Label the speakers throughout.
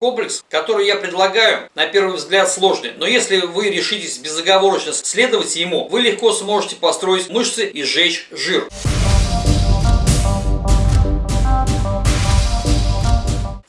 Speaker 1: Комплекс, который я предлагаю, на первый взгляд сложный, но если вы решитесь безоговорочно следовать ему, вы легко сможете построить мышцы и сжечь жир.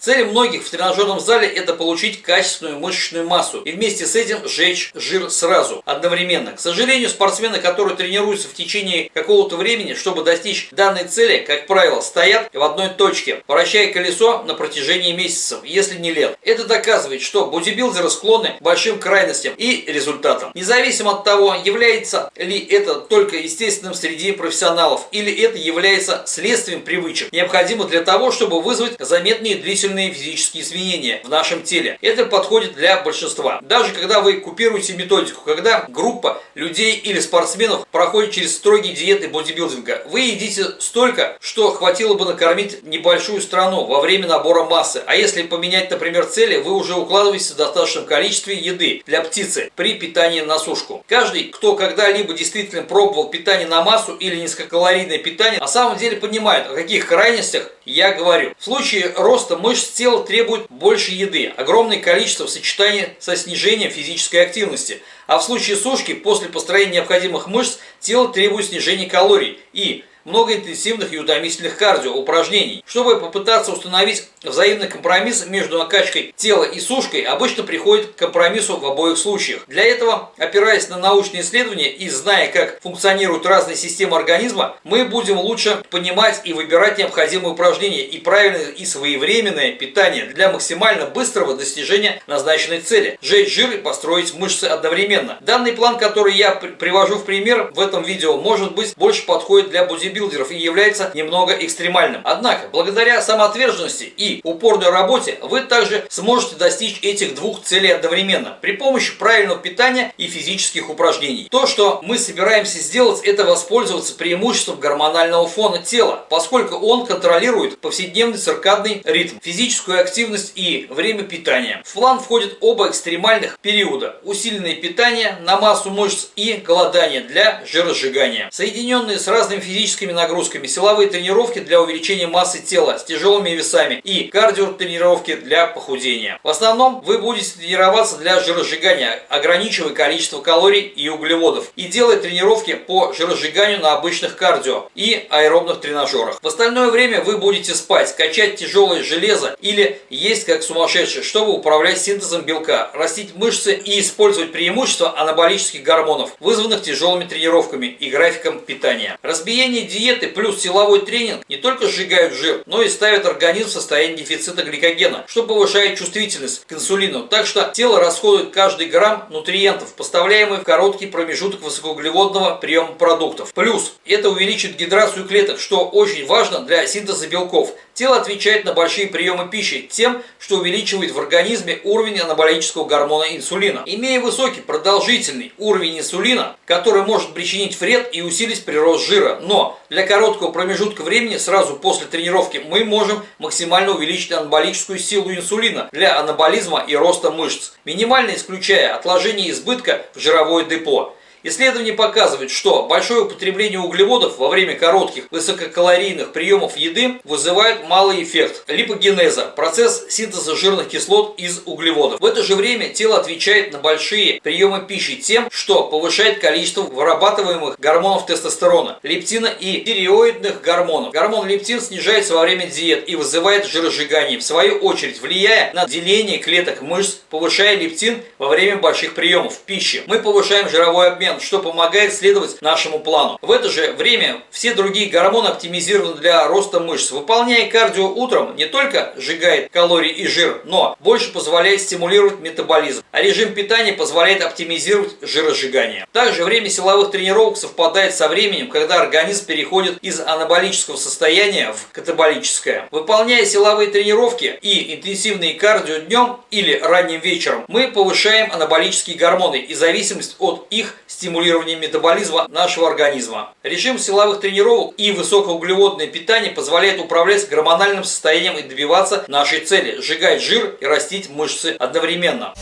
Speaker 1: Цель многих в тренажерном зале это получить качественную мышечную массу и вместе с этим сжечь жир сразу, одновременно. К сожалению, спортсмены, которые тренируются в течение какого-то времени, чтобы достичь данной цели, как правило, стоят в одной точке, вращая колесо на протяжении месяцев, если не лет. Это доказывает, что бодибилдеры склонны к большим крайностям и результатам. Независимо от того, является ли это только естественным среди профессионалов или это является следствием привычек, необходимых для того, чтобы вызвать заметные длительные длительные физические изменения в нашем теле. Это подходит для большинства. Даже когда вы купируете методику, когда группа людей или спортсменов проходит через строгие диеты бодибилдинга, вы едите столько, что хватило бы накормить небольшую страну во время набора массы. А если поменять, например, цели, вы уже укладываетесь в достаточном количестве еды для птицы при питании на сушку. Каждый, кто когда-либо действительно пробовал питание на массу или низкокалорийное питание, на самом деле понимает, о каких крайностях я говорю. В случае роста мышц тела требует больше еды, огромное количество в сочетании со снижением физической активности. А в случае сушки, после построения необходимых мышц, тело требует снижения калорий и много интенсивных и утомительных кардио упражнений. Чтобы попытаться установить взаимный компромисс между накачкой тела и сушкой, обычно приходит к компромиссу в обоих случаях. Для этого, опираясь на научные исследования и зная, как функционируют разные системы организма, мы будем лучше понимать и выбирать необходимые упражнения и правильное и своевременное питание для максимально быстрого достижения назначенной цели – сжечь жир и построить мышцы одновременно. Данный план, который я привожу в пример в этом видео, может быть больше подходит для бодибилдинга бодибилдеров и является немного экстремальным. Однако, благодаря самоотверженности и упорной работе, вы также сможете достичь этих двух целей одновременно при помощи правильного питания и физических упражнений. То, что мы собираемся сделать, это воспользоваться преимуществом гормонального фона тела, поскольку он контролирует повседневный циркадный ритм, физическую активность и время питания. В план входят оба экстремальных периода – усиленное питание на массу мышц и голодание для жиросжигания. Соединенные с разными физическими физическими нагрузками, силовые тренировки для увеличения массы тела с тяжелыми весами и кардиотренировки для похудения. В основном вы будете тренироваться для жиросжигания, ограничивая количество калорий и углеводов и делая тренировки по жиросжиганию на обычных кардио и аэробных тренажерах. В остальное время вы будете спать, качать тяжелое железо или есть как сумасшедший, чтобы управлять синтезом белка, растить мышцы и использовать преимущества анаболических гормонов, вызванных тяжелыми тренировками и графиком питания. Разбиение диеты плюс силовой тренинг не только сжигают жир, но и ставят организм в состояние дефицита гликогена, что повышает чувствительность к инсулину. Так что тело расходует каждый грамм нутриентов, поставляемый в короткий промежуток высокоуглеводного приема продуктов. Плюс это увеличит гидрацию клеток, что очень важно для синтеза белков. Тело отвечает на большие приемы пищи тем, что увеличивает в организме уровень анаболического гормона инсулина. Имея высокий продолжительный уровень инсулина, который может причинить вред и усилить прирост жира, но для короткого промежутка времени сразу после тренировки мы можем максимально увеличить анаболическую силу инсулина для анаболизма и роста мышц, минимально исключая отложение избытка в жировое депо. Исследования показывают, что большое употребление углеводов во время коротких высококалорийных приемов еды вызывает малый эффект липогенеза, процесс синтеза жирных кислот из углеводов. В это же время тело отвечает на большие приемы пищи тем, что повышает количество вырабатываемых гормонов тестостерона, лептина и тиреоидных гормонов. Гормон лептин снижается во время диет и вызывает жиросжигание, в свою очередь влияя на деление клеток мышц, повышая лептин во время больших приемов пищи. Мы повышаем жировой обмен момент, что помогает следовать нашему плану. В это же время все другие гормоны оптимизированы для роста мышц. Выполняя кардио утром не только сжигает калории и жир, но больше позволяет стимулировать метаболизм. А режим питания позволяет оптимизировать жиросжигание. Также время силовых тренировок совпадает со временем, когда организм переходит из анаболического состояния в катаболическое. Выполняя силовые тренировки и интенсивные кардио днем или ранним вечером, мы повышаем анаболические гормоны и зависимость от их стимулирования метаболизма нашего организма. Режим силовых тренировок и высокоуглеводное питание позволяет управлять гормональным состоянием и добиваться нашей цели – сжигать жир и растить мышцы одновременно.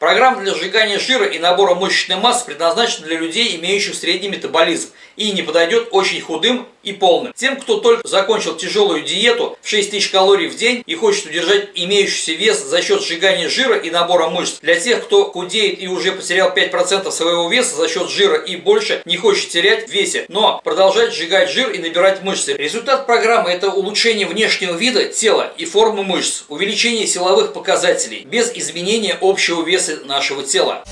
Speaker 1: Программа для сжигания жира и набора мышечной массы предназначена для людей, имеющих средний метаболизм и не подойдет очень худым и полным. Тем, кто только закончил тяжелую диету в 6000 калорий в день и хочет удержать имеющийся вес за счет сжигания жира и набора мышц. Для тех, кто худеет и уже потерял 5% своего веса за счет жира и больше не хочет терять в весе, но продолжать сжигать жир и набирать мышцы. Результат программы это улучшение внешнего вида тела и формы мышц, увеличение силовых показателей без изменения общего веса нашего тела.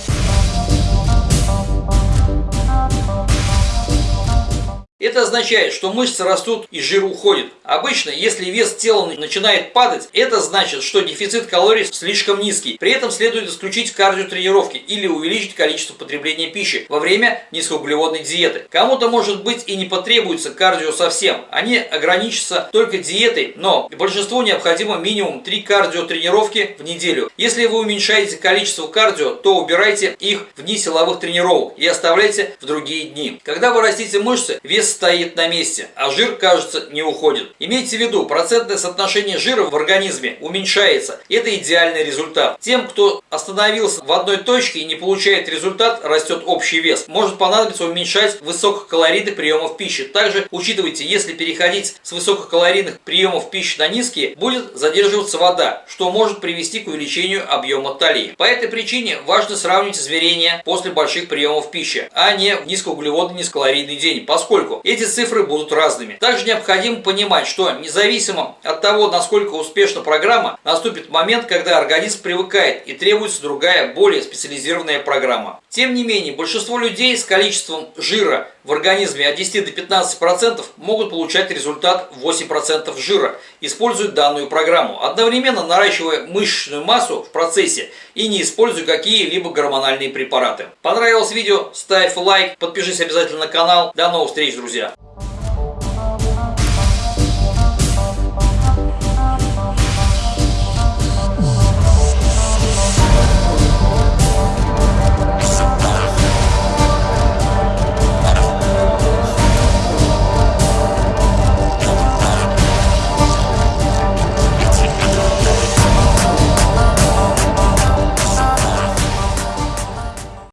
Speaker 1: Это означает, что мышцы растут и жир уходит. Обычно, если вес тела начинает падать, это значит, что дефицит калорий слишком низкий. При этом следует исключить кардиотренировки или увеличить количество потребления пищи во время низкоуглеводной диеты. Кому-то может быть и не потребуется кардио совсем. Они ограничатся только диетой, но большинству необходимо минимум 3 кардиотренировки в неделю. Если вы уменьшаете количество кардио, то убирайте их в дни силовых тренировок и оставляйте в другие дни. Когда вы растите мышцы, вес стоит на месте, а жир, кажется, не уходит. Имейте в виду, процентное соотношение жира в организме уменьшается. Это идеальный результат. Тем, кто остановился в одной точке и не получает результат, растет общий вес. Может понадобиться уменьшать высококалорийных приемов пищи. Также учитывайте, если переходить с высококалорийных приемов пищи на низкие, будет задерживаться вода, что может привести к увеличению объема талии. По этой причине важно сравнить измерения после больших приемов пищи, а не низкоуглеводный низкокалорийный день, поскольку эти цифры будут разными. Также необходимо понимать, что независимо от того, насколько успешна программа, наступит момент, когда организм привыкает и требуется другая, более специализированная программа. Тем не менее, большинство людей с количеством жира в организме от 10 до 15% могут получать результат 8% жира, используя данную программу, одновременно наращивая мышечную массу в процессе и не используя какие-либо гормональные препараты. Понравилось видео? Ставь лайк, подпишись обязательно на канал. До новых встреч, друзья!